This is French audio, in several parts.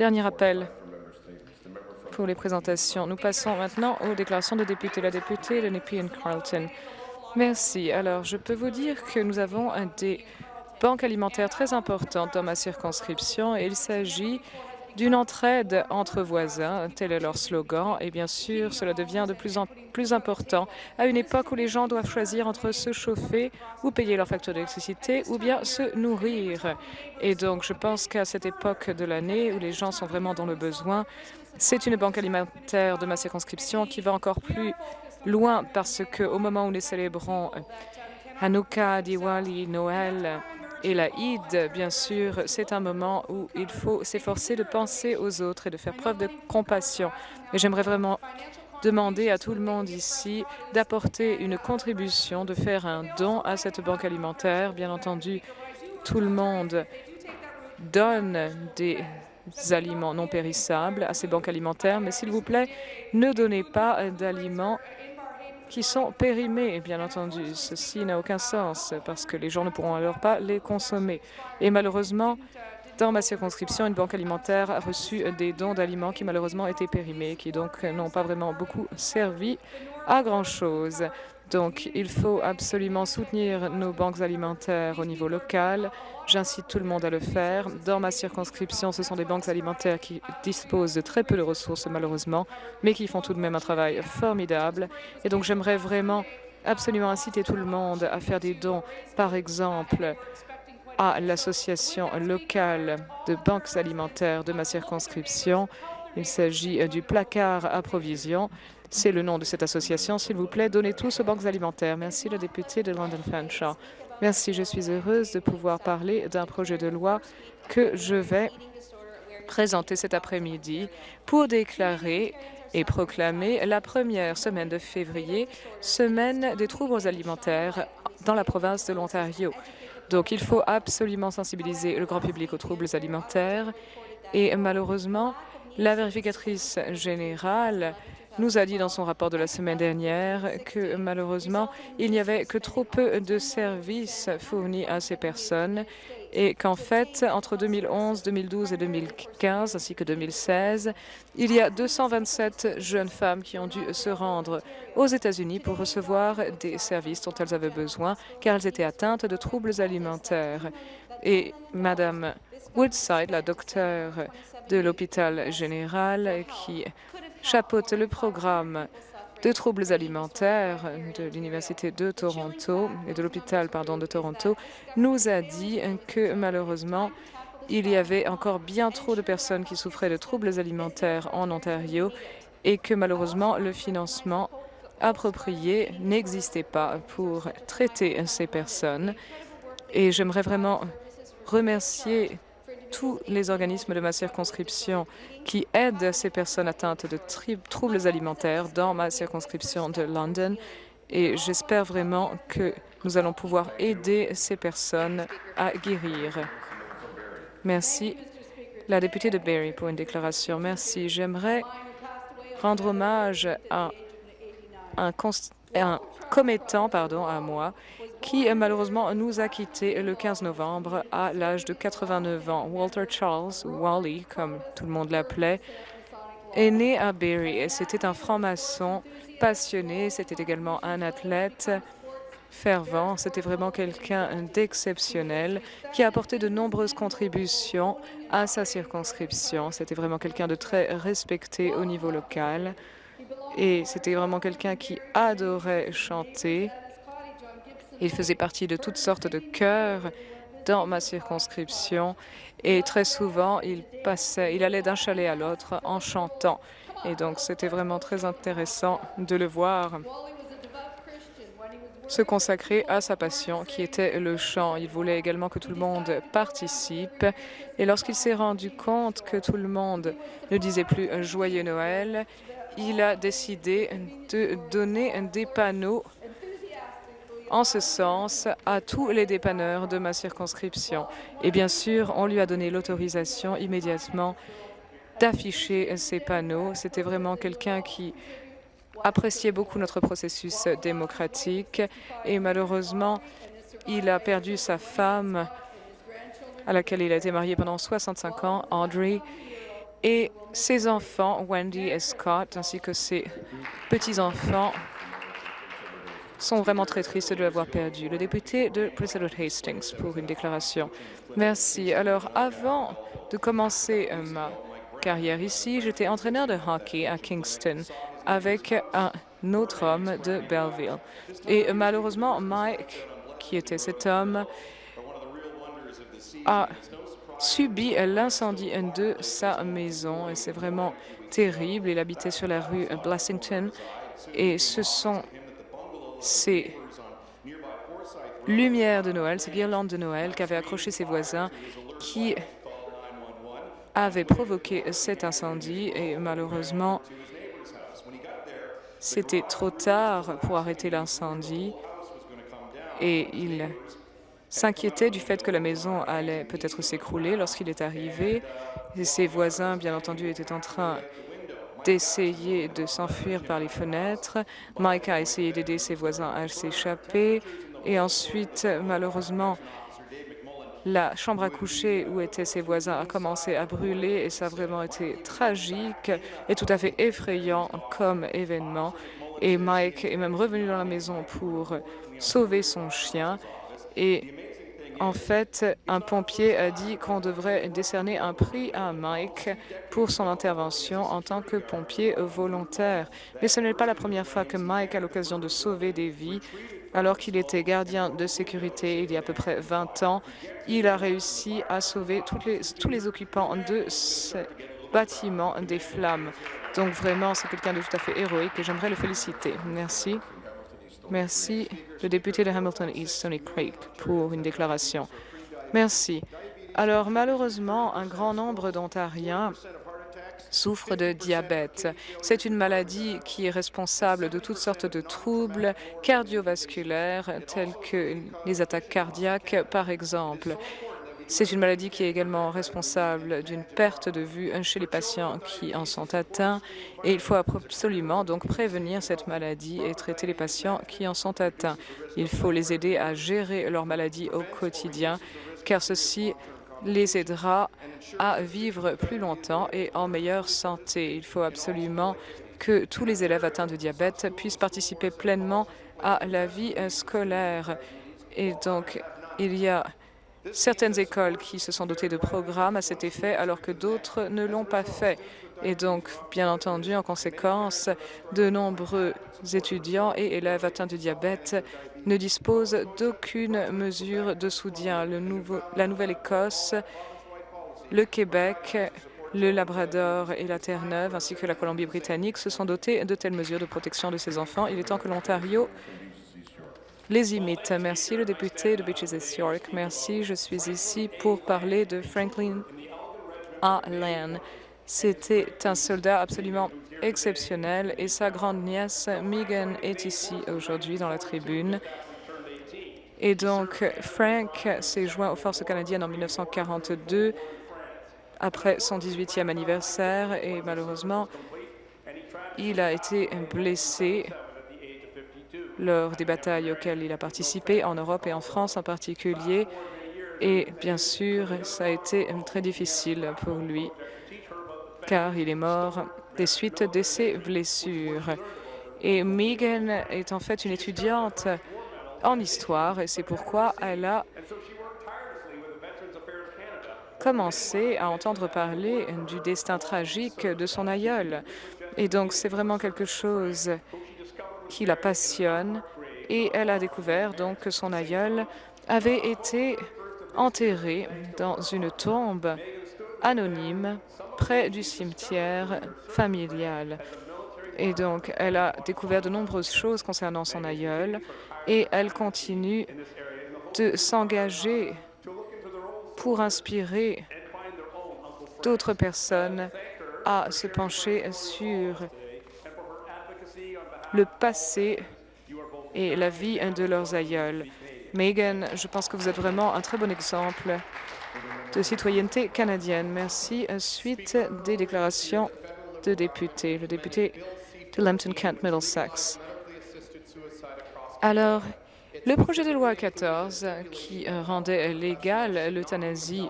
Dernier appel pour les présentations. Nous passons maintenant aux déclarations de députés. La députée de Nepean Carleton. Merci. Alors, je peux vous dire que nous avons des banques alimentaires très importantes dans ma circonscription et il s'agit d'une entraide entre voisins, tel est leur slogan, et bien sûr, cela devient de plus en plus important à une époque où les gens doivent choisir entre se chauffer ou payer leur facture d'électricité ou bien se nourrir. Et donc, je pense qu'à cette époque de l'année où les gens sont vraiment dans le besoin, c'est une banque alimentaire de ma circonscription qui va encore plus loin parce qu'au moment où nous célébrons Hanouka, Diwali, Noël, et la Eid, bien sûr, c'est un moment où il faut s'efforcer de penser aux autres et de faire preuve de compassion. Et j'aimerais vraiment demander à tout le monde ici d'apporter une contribution, de faire un don à cette banque alimentaire. Bien entendu, tout le monde donne des aliments non périssables à ces banques alimentaires, mais s'il vous plaît, ne donnez pas d'aliments qui sont périmés, bien entendu. Ceci n'a aucun sens parce que les gens ne pourront alors pas les consommer. Et malheureusement, dans ma circonscription, une banque alimentaire a reçu des dons d'aliments qui malheureusement étaient périmés, qui donc n'ont pas vraiment beaucoup servi à grand-chose. Donc, il faut absolument soutenir nos banques alimentaires au niveau local. J'incite tout le monde à le faire. Dans ma circonscription, ce sont des banques alimentaires qui disposent de très peu de ressources, malheureusement, mais qui font tout de même un travail formidable. Et donc, j'aimerais vraiment absolument inciter tout le monde à faire des dons, par exemple, à l'association locale de banques alimentaires de ma circonscription. Il s'agit du placard à provision. C'est le nom de cette association. S'il vous plaît, donnez tous aux banques alimentaires. Merci, le député de London Fanshawe. Merci, je suis heureuse de pouvoir parler d'un projet de loi que je vais présenter cet après-midi pour déclarer et proclamer la première semaine de février, semaine des troubles alimentaires dans la province de l'Ontario. Donc, il faut absolument sensibiliser le grand public aux troubles alimentaires et malheureusement, la vérificatrice générale nous a dit dans son rapport de la semaine dernière que malheureusement, il n'y avait que trop peu de services fournis à ces personnes et qu'en fait, entre 2011, 2012 et 2015, ainsi que 2016, il y a 227 jeunes femmes qui ont dû se rendre aux États-Unis pour recevoir des services dont elles avaient besoin, car elles étaient atteintes de troubles alimentaires. Et Madame Woodside, la docteure de l'hôpital général qui chapeaute le programme de troubles alimentaires de l'Université de Toronto et de l'hôpital de Toronto nous a dit que malheureusement il y avait encore bien trop de personnes qui souffraient de troubles alimentaires en Ontario et que malheureusement le financement approprié n'existait pas pour traiter ces personnes. Et j'aimerais vraiment remercier tous les organismes de ma circonscription qui aident ces personnes atteintes de troubles alimentaires dans ma circonscription de London. Et j'espère vraiment que nous allons pouvoir aider ces personnes à guérir. Merci. La députée de Barrie pour une déclaration. Merci. J'aimerais rendre hommage à un, un commettant pardon, à moi qui malheureusement nous a quittés le 15 novembre à l'âge de 89 ans. Walter Charles, Wally, comme tout le monde l'appelait, est né à et c'était un franc-maçon passionné. C'était également un athlète fervent. C'était vraiment quelqu'un d'exceptionnel qui a apporté de nombreuses contributions à sa circonscription. C'était vraiment quelqu'un de très respecté au niveau local. Et c'était vraiment quelqu'un qui adorait chanter il faisait partie de toutes sortes de chœurs dans ma circonscription et très souvent, il, passait, il allait d'un chalet à l'autre en chantant. Et donc, c'était vraiment très intéressant de le voir se consacrer à sa passion, qui était le chant. Il voulait également que tout le monde participe. Et lorsqu'il s'est rendu compte que tout le monde ne disait plus « Joyeux Noël », il a décidé de donner des panneaux en ce sens à tous les dépanneurs de ma circonscription. Et bien sûr, on lui a donné l'autorisation immédiatement d'afficher ces panneaux. C'était vraiment quelqu'un qui appréciait beaucoup notre processus démocratique et malheureusement, il a perdu sa femme à laquelle il a été marié pendant 65 ans, Audrey, et ses enfants, Wendy et Scott, ainsi que ses petits-enfants, sont vraiment très tristes de l'avoir perdu. Le député de Edward Hastings pour une déclaration. Merci. Alors, avant de commencer euh, ma carrière ici, j'étais entraîneur de hockey à Kingston avec un autre homme de Belleville. Et euh, malheureusement, Mike, qui était cet homme, a subi l'incendie de sa maison et c'est vraiment terrible. Il habitait sur la rue Blessington et ce sont ces lumières de Noël, ces guirlandes de Noël qu'avaient accroché ses voisins qui avaient provoqué cet incendie et malheureusement, c'était trop tard pour arrêter l'incendie et il s'inquiétait du fait que la maison allait peut-être s'écrouler lorsqu'il est arrivé. Et ses voisins, bien entendu, étaient en train d'essayer de s'enfuir par les fenêtres. Mike a essayé d'aider ses voisins à s'échapper. Et ensuite, malheureusement, la chambre à coucher où étaient ses voisins a commencé à brûler et ça a vraiment été tragique et tout à fait effrayant comme événement. Et Mike est même revenu dans la maison pour sauver son chien. Et en fait, un pompier a dit qu'on devrait décerner un prix à Mike pour son intervention en tant que pompier volontaire. Mais ce n'est pas la première fois que Mike a l'occasion de sauver des vies. Alors qu'il était gardien de sécurité il y a à peu près 20 ans, il a réussi à sauver tous les occupants de ce bâtiment des flammes. Donc vraiment, c'est quelqu'un de tout à fait héroïque et j'aimerais le féliciter. Merci. Merci. Le député de Hamilton East, Sonny Craig, pour une déclaration. Merci. Alors, malheureusement, un grand nombre d'Ontariens souffrent de diabète. C'est une maladie qui est responsable de toutes sortes de troubles cardiovasculaires, tels que les attaques cardiaques, par exemple. C'est une maladie qui est également responsable d'une perte de vue chez les patients qui en sont atteints et il faut absolument donc prévenir cette maladie et traiter les patients qui en sont atteints. Il faut les aider à gérer leur maladie au quotidien car ceci les aidera à vivre plus longtemps et en meilleure santé. Il faut absolument que tous les élèves atteints de diabète puissent participer pleinement à la vie scolaire. Et donc, il y a certaines écoles qui se sont dotées de programmes à cet effet, alors que d'autres ne l'ont pas fait. Et donc, bien entendu, en conséquence, de nombreux étudiants et élèves atteints de diabète ne disposent d'aucune mesure de soutien. La Nouvelle-Écosse, le Québec, le Labrador et la Terre-Neuve, ainsi que la Colombie-Britannique, se sont dotés de telles mesures de protection de ces enfants. Il est temps que l'Ontario les imite. Merci, le député de Beaches East York. Merci, je suis ici pour parler de Franklin Allen. C'était un soldat absolument exceptionnel et sa grande-nièce Megan est ici aujourd'hui dans la tribune. Et donc, Frank s'est joint aux forces canadiennes en 1942 après son 18e anniversaire et malheureusement, il a été blessé lors des batailles auxquelles il a participé, en Europe et en France en particulier. Et bien sûr, ça a été très difficile pour lui, car il est mort des suites de ses blessures. Et Megan est en fait une étudiante en histoire, et c'est pourquoi elle a commencé à entendre parler du destin tragique de son aïeul. Et donc, c'est vraiment quelque chose qui la passionne et elle a découvert donc que son aïeul avait été enterré dans une tombe anonyme près du cimetière familial. Et donc, elle a découvert de nombreuses choses concernant son aïeul et elle continue de s'engager pour inspirer d'autres personnes à se pencher sur le passé et la vie de leurs aïeuls. Megan, je pense que vous êtes vraiment un très bon exemple de citoyenneté canadienne. Merci. Suite des déclarations de députés. Le député de Lambton-Kent Middlesex. Alors, le projet de loi 14 qui rendait légale l'euthanasie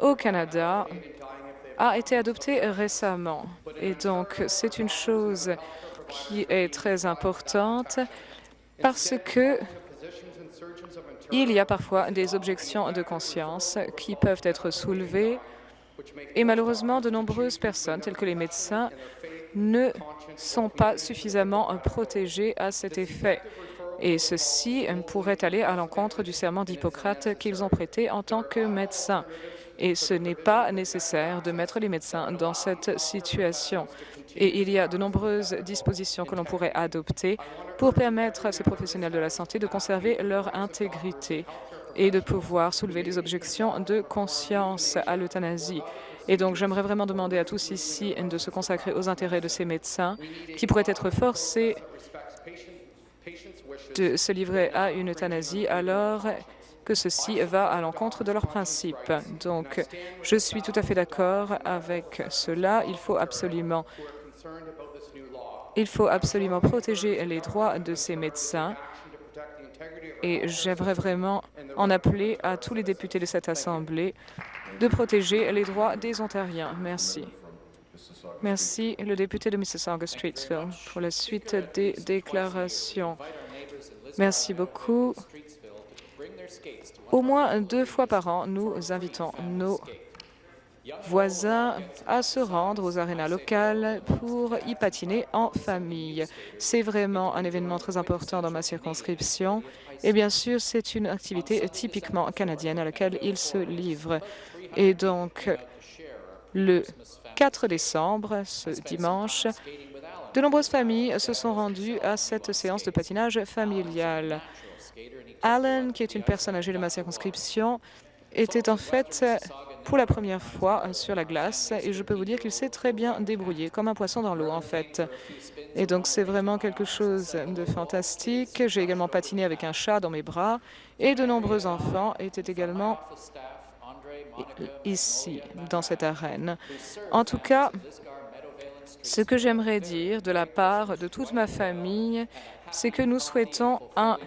au Canada a été adopté récemment. Et donc, c'est une chose qui est très importante parce que il y a parfois des objections de conscience qui peuvent être soulevées et malheureusement, de nombreuses personnes, telles que les médecins, ne sont pas suffisamment protégées à cet effet. Et ceci pourrait aller à l'encontre du serment d'Hippocrate qu'ils ont prêté en tant que médecins. Et ce n'est pas nécessaire de mettre les médecins dans cette situation. Et il y a de nombreuses dispositions que l'on pourrait adopter pour permettre à ces professionnels de la santé de conserver leur intégrité et de pouvoir soulever des objections de conscience à l'euthanasie. Et donc, j'aimerais vraiment demander à tous ici de se consacrer aux intérêts de ces médecins qui pourraient être forcés de se livrer à une euthanasie alors que ceci va à l'encontre de leurs principes. Donc, je suis tout à fait d'accord avec cela. Il faut absolument il faut absolument protéger les droits de ces médecins et j'aimerais vraiment en appeler à tous les députés de cette Assemblée de protéger les droits des Ontariens. Merci. Merci, le député de Mississauga-Streetsville, pour la suite des déclarations. Merci beaucoup. Au moins deux fois par an, nous invitons nos voisins à se rendre aux arénas locales pour y patiner en famille. C'est vraiment un événement très important dans ma circonscription et bien sûr, c'est une activité typiquement canadienne à laquelle ils se livrent. Et donc, le 4 décembre, ce dimanche, de nombreuses familles se sont rendues à cette séance de patinage familial. Alan, qui est une personne âgée de ma circonscription, était en fait pour la première fois sur la glace et je peux vous dire qu'il s'est très bien débrouillé, comme un poisson dans l'eau en fait. Et donc c'est vraiment quelque chose de fantastique. J'ai également patiné avec un chat dans mes bras et de nombreux enfants étaient également ici, dans cette arène. En tout cas, ce que j'aimerais dire de la part de toute ma famille, c'est que nous souhaitons un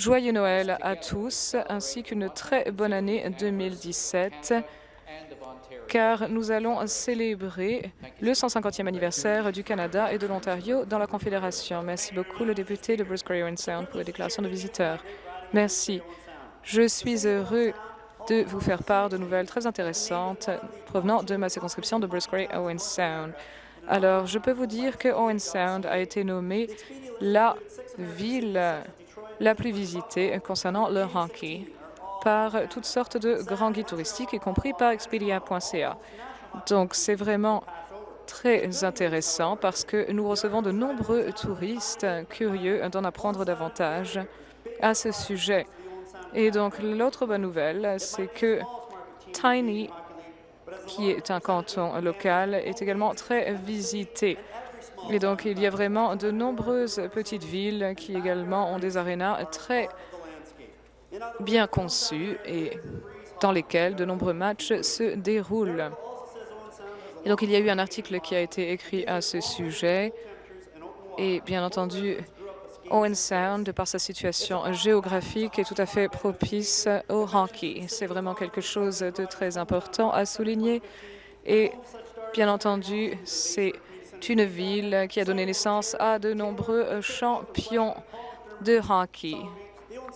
Joyeux Noël à tous, ainsi qu'une très bonne année 2017, car nous allons célébrer le 150e anniversaire du Canada et de l'Ontario dans la Confédération. Merci beaucoup, le député de Bruce Gray Sound, pour la déclaration de visiteurs. Merci. Je suis heureux de vous faire part de nouvelles très intéressantes provenant de ma circonscription de Bruce Gray Owen Sound. Alors, je peux vous dire que Owen Sound a été nommée la ville la plus visitée concernant le hockey par toutes sortes de grands guides touristiques, y compris par Expedia.ca. Donc, c'est vraiment très intéressant parce que nous recevons de nombreux touristes curieux d'en apprendre davantage à ce sujet. Et donc, l'autre bonne nouvelle, c'est que Tiny, qui est un canton local, est également très visité. Et donc, il y a vraiment de nombreuses petites villes qui également ont des arénas très bien conçus et dans lesquels de nombreux matchs se déroulent. Et donc, il y a eu un article qui a été écrit à ce sujet. Et bien entendu, Owen Sound, par sa situation géographique, est tout à fait propice au hockey. C'est vraiment quelque chose de très important à souligner. Et bien entendu, c'est une ville qui a donné naissance à de nombreux champions de hockey.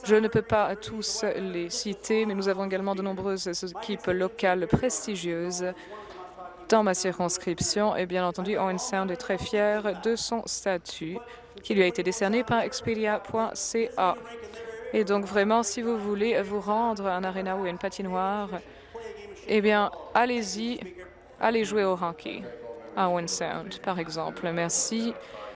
Je ne peux pas tous les citer, mais nous avons également de nombreuses équipes locales prestigieuses dans ma circonscription. Et bien entendu, Owen Sound est très fier de son statut qui lui a été décerné par Expedia.ca. Et donc vraiment, si vous voulez vous rendre à un aréna ou une patinoire, eh bien, allez-y, allez jouer au hockey à Sound, par exemple. Merci.